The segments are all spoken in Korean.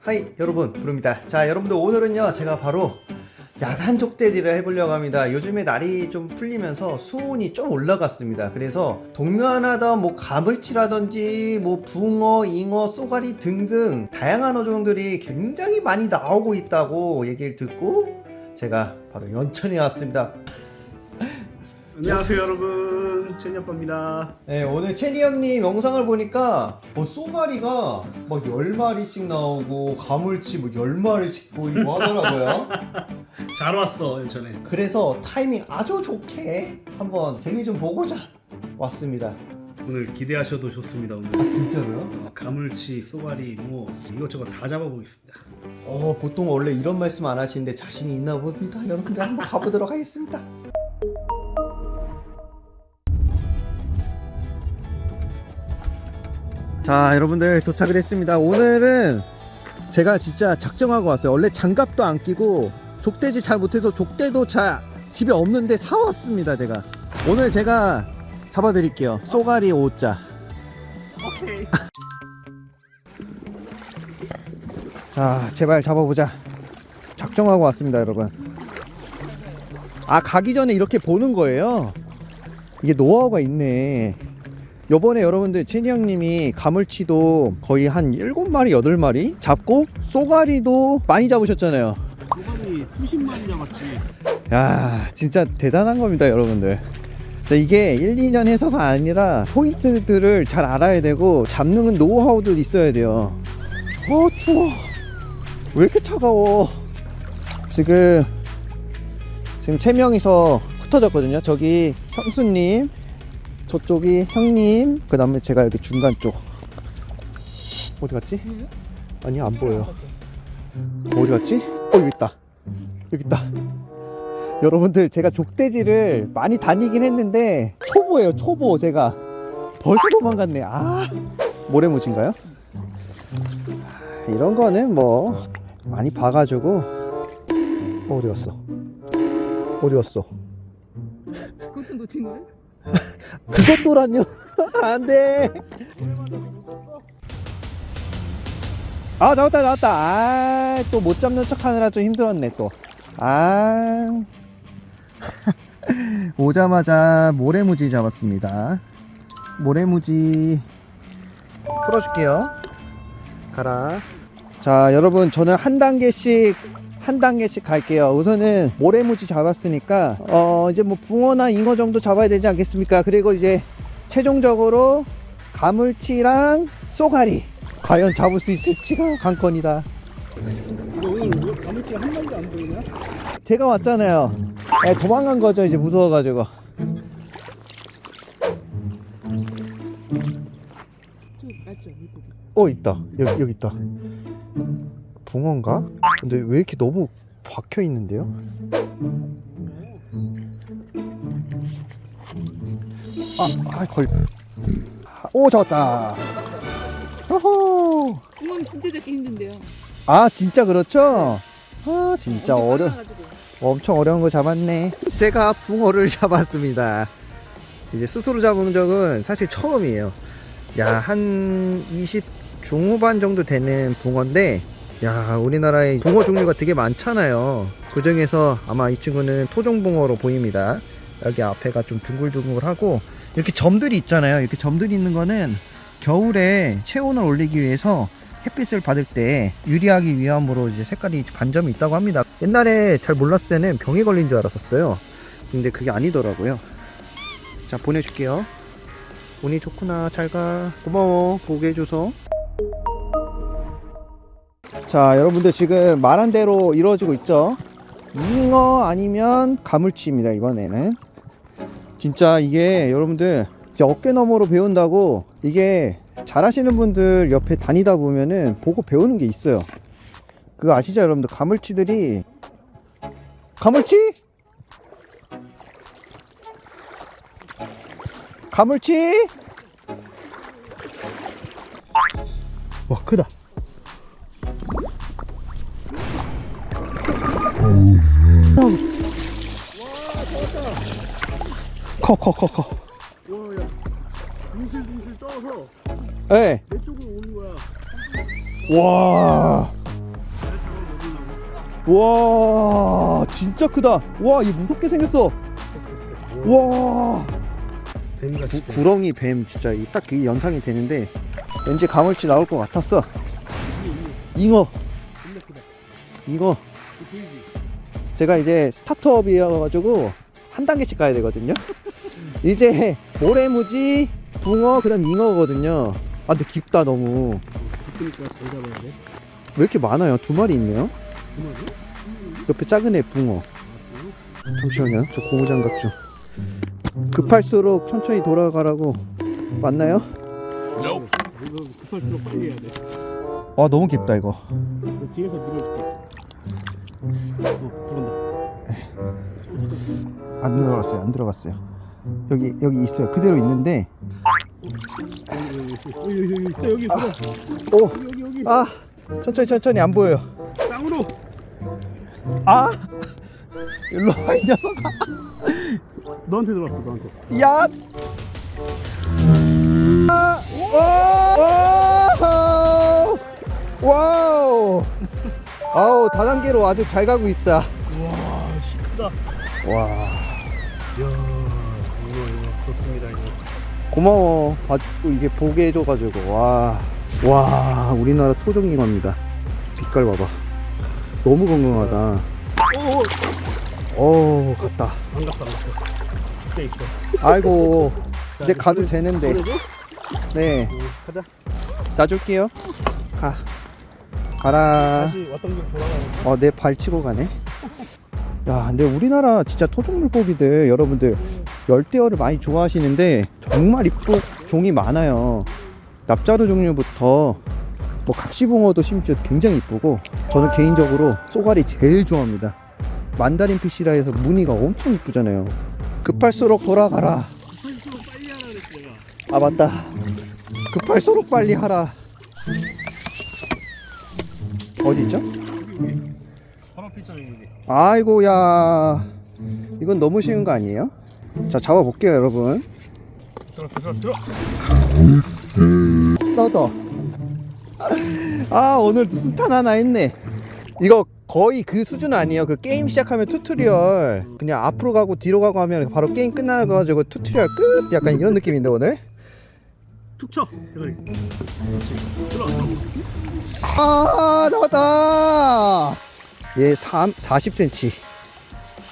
하이 여러분. 부릅니다. 자 여러분들 오늘은요 제가 바로 야간 족대지를 해보려고 합니다. 요즘에 날이 좀 풀리면서 수온이 좀 올라갔습니다. 그래서 동면하다 뭐 가물치라든지 뭐 붕어 잉어 쏘가리 등등 다양한 어종들이 굉장히 많이 나오고 있다고 얘기를 듣고 제가 바로 연천에 왔습니다 안녕하세요 여러분. 제니아빠입니다. 네, 오늘 체리 형님 영상을 보니까 뭐 쏘가리가 막 10마리씩 나오고 가물치 뭐 10마리씩 보이고 하더라고요. 잘 왔어 연천에. 그래서 타이밍 아주 좋게 한번 재미 좀 보고자 왔습니다. 오늘 기대하셔도 좋습니다 오늘. 아 진짜로요? 어, 가물치, 쏘가리, 뭐 이것저것 다 잡아보겠습니다. 어 보통 원래 이런 말씀 안 하시는데 자신이 있나 봅니다. 여러분들 한번 가보도록 하겠습니다 자 여러분들 도착을 했습니다. 오늘은 제가 진짜 작정하고 왔어요. 원래 장갑도 안 끼고 족대지 잘 못해서 족대도 잘 집에 없는데 사왔습니다 제가. 오늘 제가 잡아드릴게요. 쏘가리 5자. 오케이. 자 제발 잡아보자. 작정하고 왔습니다 여러분. 아 가기 전에 이렇게 보는 거예요? 이게 노하우가 있네 요번에 여러분들 채니 형님이 가물치도 거의 한 7마리 8마리 잡고 쏘가리도 많이 잡으셨잖아요. 쏘가리 수십 마리 잡았지 야 진짜 대단한 겁니다 여러분들. 자, 이게 1, 2년 해서가 아니라 포인트들을 잘 알아야 되고 잡는 노하우도 있어야 돼요. 어 추워. 왜 이렇게 차가워? 지금 지금 세 명이서 흩어졌거든요. 저기 형수님 저쪽이 형님 그 다음에 제가 여기 중간 쪽. 어디 갔지? 아니 안 보여요. 어디 갔지? 어 여기 있다. 여기 있다. 여러분들 제가 족대지를 많이 다니긴 했는데 초보예요 초보 제가. 벌써 도망갔네. 아 모래무지인가요? 이런 거는 뭐 많이 봐가지고. 어, 어디 갔어? 어디 갔어? 그것도 놓친 거예요? 그것도란요 안돼. 아 잡았다 잡았다. 아 또 못 잡는 척 하느라 좀 힘들었네 또아. 오자마자 모래무지 잡았습니다. 모래무지. 풀어줄게요. 가라. 자 여러분 저는 한 단계씩 한 단계씩 갈게요. 우선은 모래무지 잡았으니까 어 이제 뭐 붕어나 잉어 정도 잡아야 되지 않겠습니까? 그리고 이제 최종적으로 가물치랑 쏘가리 과연 잡을 수 있을지가 관건이다. 가물치가 한 마리도 안 보이냐? 제가 왔잖아요. 예, 도망간 거죠 이제 무서워가지고. 어 있다. 여기 여기 있다 붕어인가? 근데 왜 이렇게 너무 박혀 있는데요? 아, 아 걸. 오 잡았다. 호호. 붕어는 진짜 잡기 힘든데요 아 진짜 그렇죠? 아 진짜 어려. 엄청 어려운 거 잡았네. 제가 붕어를 잡았습니다. 이제 스스로 잡은 적은 사실 처음이에요. 야, 한 20 중후반 정도 되는 붕어인데, 야, 우리나라에 붕어 종류가 되게 많잖아요. 그 중에서 아마 이 친구는 토종붕어로 보입니다. 여기 앞에가 좀 둥글둥글하고, 이렇게 점들이 있잖아요. 이렇게 점들이 있는 거는 겨울에 체온을 올리기 위해서 햇빛을 받을 때 유리하기 위함으로 이제 색깔이 반점이 있다고 합니다. 옛날에 잘 몰랐을 때는 병에 걸린 줄 알았었어요. 근데 그게 아니더라고요. 자, 보내줄게요. 운이 좋구나. 잘 가. 고마워. 보게 해줘서. 자, 여러분들 지금 말한 대로 이루어지고 있죠? 잉어 아니면 가물치입니다, 이번에는. 진짜 이게 여러분들 어깨 너머로 배운다고 이게 잘하시는 분들 옆에 다니다 보면은 보고 배우는 게 있어요. 그거 아시죠, 여러분들? 가물치들이 가물치? 가물치? 와 크다. 커 커 커 커. 와야 둥실둥실 떠서 네. 내 쪽으로 오는 거야. 와. 와 진짜 크다 와얘 무섭게 생겼어 와. 구, 구렁이 뱀 진짜 딱그 연상이 되는데 왠지 가물치 나올 것 같았어 잉어. 잉어 보이지? 제가 이제 스타트업이어가지고 한 단계씩 가야 되거든요 이제 모래무지 붕어 그다음 잉어거든요 아 근데 깊다 너무. 왜 이렇게 많아요 두 마리 있네요? 옆에 작은 애 붕어 잠시만요 저 고무장갑 좀 급할수록 천천히 돌아가라고 맞나요? 급할수록 빨리 해야 돼. 아 너무 깊다 이거 너 뒤에서 밀어줄게. 어, 들어온다. 안 들어갔어요 안 들어갔어요 여기 여기 있어요 그대로 있는데 여기, 있어. 오 여기, 여기. 아 천천히 천천히 안 보여요 땅으로. 아 일로 와이 녀석아 너한테 들어왔어, 너한테. 야 아, 오! 오! 와우 아우 다단계로 아주 잘 가고 있다 와, 씨, 크다. 와 이야, 이거, 이거, 좋습니다, 이거. 고마워 봐주고 이게 보게 해줘가지고 와. 와 우리나라 토종잉어입니다 빛깔 봐봐 너무 건강하다 오, 어 갔다 안 갔어, 안 갔어. 진짜 있어. 아이고 이제 가도 되는데? 네 응, 가자. 놔줄게요 가 가라. 다시 왔던 길 돌아가야 돼. 어내 발 치고 가네. 야 근데 우리나라 진짜 토종 물고기들 여러분들 열대어를 많이 좋아하시는데 정말 이쁜 종이 많아요. 납자루 종류부터 뭐 각시붕어도 심지어 굉장히 이쁘고 저는 개인적으로 쏘가리 제일 좋아합니다. 만다린 피시라 해서 무늬가 엄청 이쁘잖아요. 급할수록 돌아가라. 급할수록 빨리 하라 그랬어, 내가. 아 맞다. 급할수록 빨리 하라 어디 있죠? 아이고야. 이건 너무 쉬운 거 아니에요? 자 잡아볼게요 여러분. 들어, 들어, 들어. 떠더 아 오늘 순탄 하나 했네. 이거 거의 그 수준 아니에요. 그 게임 시작하면 tutorial. 그냥 앞으로 가고 뒤로 가고 하면 바로 게임 끝나가지고 tutorial 끝? 약간 이런 느낌인데 오늘 툭 쳐, 대가리. 들어. 아 잡았다. 얘 3, 40cm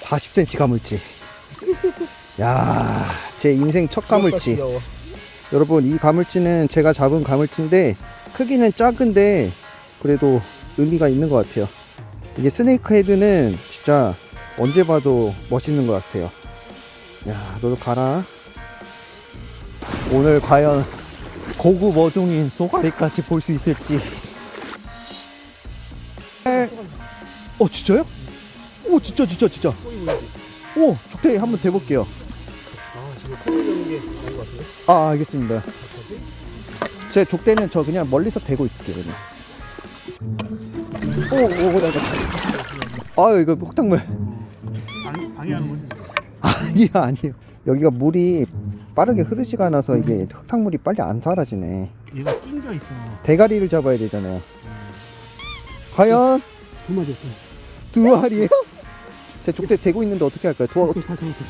40cm 가물치 야, 제 인생 첫 가물치. 여러분 이 가물치는 제가 잡은 가물치인데 크기는 작은데 그래도 의미가 있는 것 같아요. 이게 스네이크 헤드는 진짜 언제 봐도 멋있는 것 같아요. 야 너도 가라. 오늘 과연 고급 어종인 소가리까지 볼 수 있을지 어 진짜요? 오 진짜 진짜 진짜? 오 족대기 한번 대볼게요 아? 아 알겠습니다? 제 족대는 저 그냥 멀리서 대고 있을게요 그냥 오오 나가 아유 이거 방, 방해하는 거지, 지금. 아니야 아니에요 여기가 물이 빠르게 흐르지가 않아서 이게 흙탕물이 빨리 안 사라지네 얘가 낑겨 있어. 대가리를 잡아야 되잖아요 과연 두 마리 없어. 두 마리예요? 제 족대 대고 있는데 어떻게 할까요? 도와 없어, 다시 없어.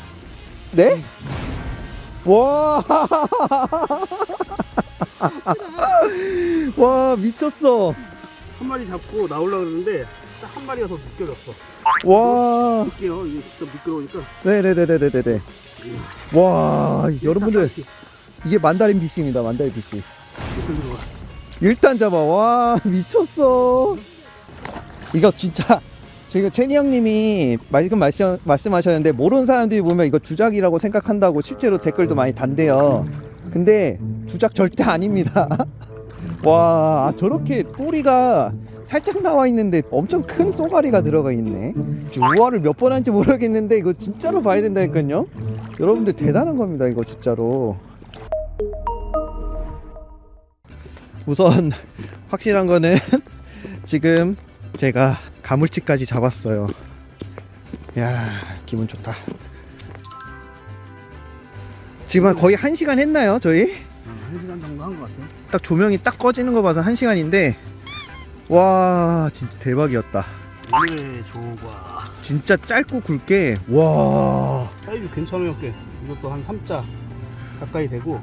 네? 와, 와 미쳤어. 한 마리 잡고 나오려고 그러는데 딱 한 마리가 더 미끄럽어. 와, 볼게요. 이게 진짜 미끄러우니까. 네네네네네네. 와, 여러분들 이게 만다린 피싱입니다. 만다린 피싱. 일단 잡아. 와, 미쳤어. 이거 진짜 지금 채니 형님이 말씀 말씀하셨는데 모르는 사람들이 보면 이거 주작이라고 생각한다고 실제로 댓글도 많이 단대요. 근데 주작 절대 아닙니다. 와, 저렇게 꼬리가 살짝 나와 있는데 엄청 큰 쏘가리가 들어가 있네. 우화를 몇 번 한지 모르겠는데 이거 진짜로 봐야 된다니까요. 여러분들 대단한 겁니다. 이거 진짜로. 우선 확실한 거는 지금 제가 가물치까지 잡았어요. 야 기분 좋다. 지금 한 거의 한 시간 했나요 저희? 응. 한 시간 정도 한 것 같아요. 딱 조명이 딱 꺼지는 거 봐서 1시간인데 와 진짜 대박이었다. 오늘의 조과. 진짜 짧고 굵게 와. 사이즈 괜찮아요, 꽤. 이것도 한 3자 가까이 되고.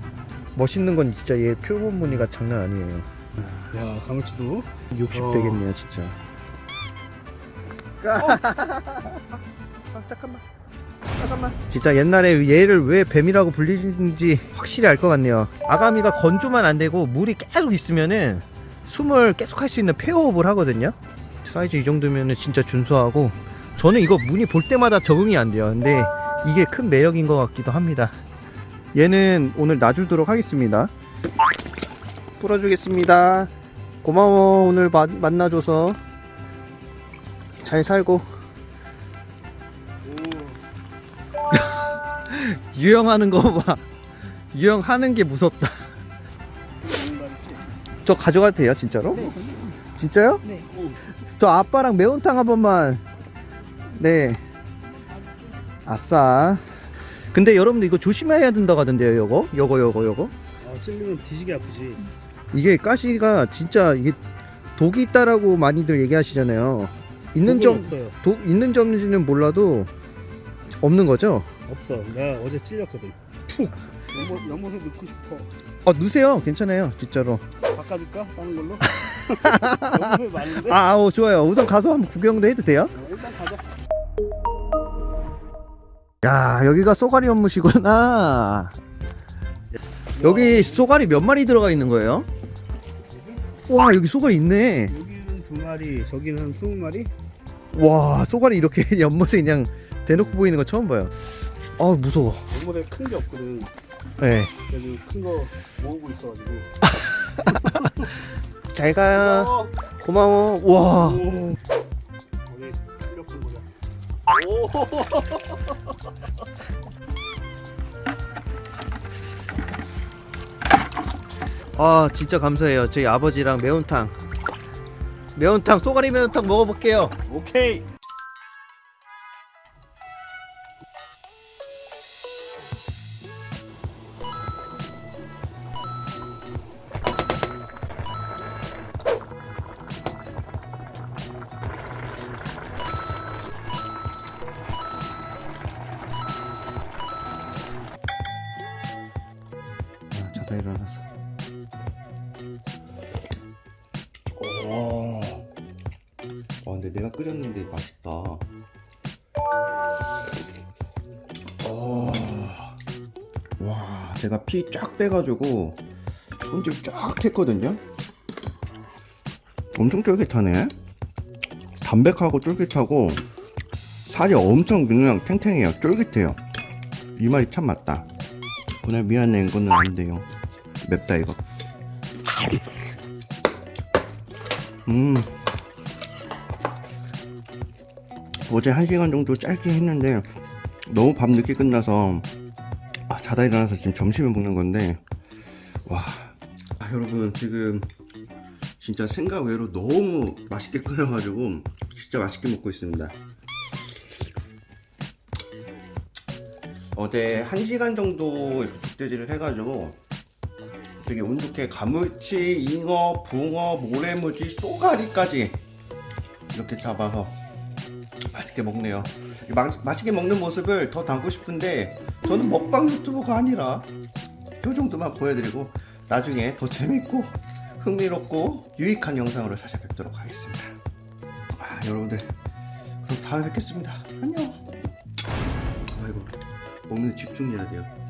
멋있는 건 진짜 얘 표본 무늬가 장난 아니에요. 야, 가물치도 60 어. 되겠네요 진짜. 아, 잠깐만. 잠깐만. 진짜 옛날에 얘를 왜 뱀이라고 불리는지 확실히 알 것 같네요. 아가미가 건조만 안 되고 물이 계속 있으면은 숨을 계속 할 수 있는 폐호흡을 하거든요. 사이즈 이 정도면은 진짜 준수하고 저는 이거 무늬 볼 때마다 적응이 안 돼요. 근데 이게 큰 매력인 것 같기도 합니다. 얘는 오늘 놔주도록 하겠습니다. 풀어주겠습니다. 고마워 오늘 마- 만나줘서. 잘 살고. 유영하는 거봐. 유영하는 게 무섭다 저 가져가도 돼요 진짜로? 네. 진짜요? 네. 저 아빠랑 매운탕 한 번만 네 아싸 근데 여러분들 이거 조심해야 된다고 하던데요 요거 요거 요거 요거 아, 찔리면 뒤지게 아프지. 이게 가시가 진짜 이게 독이 있다라고 많이들 얘기하시잖아요 있는 점 없어요. 독 있는 점인지는 몰라도 없는 거죠? 없어. 내가 어제 찔렸거든. 푹. 연못, 연못에 넣고 싶어. 어 누세요 괜찮아요 진짜로 바꿔줄까? 다른 걸로? 많은데? 아 어, 좋아요 우선 가서 한번 구경도 해도 돼요? 어, 일단 가자. 야 여기가 쏘가리 연못이구나 여기 쏘가리 몇 마리 들어가 있는 거예요? 와 여기 쏘가리 있네 여기는 두 마리, 저기는 한 스무 마리? 와 쏘가리 이렇게 연못에 그냥 대놓고 보이는 거 처음 봐요 아 무서워 연못에 큰 게 없거든. 네. 그래서 큰거 모으고 있어가지고. 잘 가. 어, 고마워. 와. 오. 거기 실력 좀 보자. 오. 아 진짜 감사해요. 저희 아버지랑 매운탕. 매운탕 쏘가리 매운탕 먹어볼게요. 오케이. 일어나서. 오. 아 근데 내가 끓였는데 맛있다. 오. 와, 제가 피 쫙 빼가지고 손질 쫙 했거든요. 엄청 쫄깃하네. 담백하고 쫄깃하고 살이 엄청 그냥 탱탱해요. 쫄깃해요. 이 말이 참 맞다. 오늘 미안해 이거는 안 돼요. 맵다 이거. 음. 어제 한 시간 정도 짧게 했는데 너무 밤 늦게 끝나서 아, 자다 일어나서 지금 점심을 먹는 건데 와 아, 여러분 지금 진짜 생각 외로 너무 맛있게 끓여가지고 진짜 맛있게 먹고 있습니다. 어제 한 시간 정도 이렇게 족대질을 해가지고 되게 운 좋게 가물치, 잉어, 붕어, 모래무지, 쏘가리까지 이렇게 잡아서 맛있게 먹네요. 이 마, 맛있게 먹는 모습을 더 담고 싶은데 저는 먹방 유튜버가 아니라 이 정도만 보여드리고 나중에 더 재밌고 흥미롭고 유익한 영상으로 찾아뵙도록 하겠습니다. 아, 여러분들 그럼 다음에 뵙겠습니다. 안녕. 아이고 먹는 데 집중해야 돼요.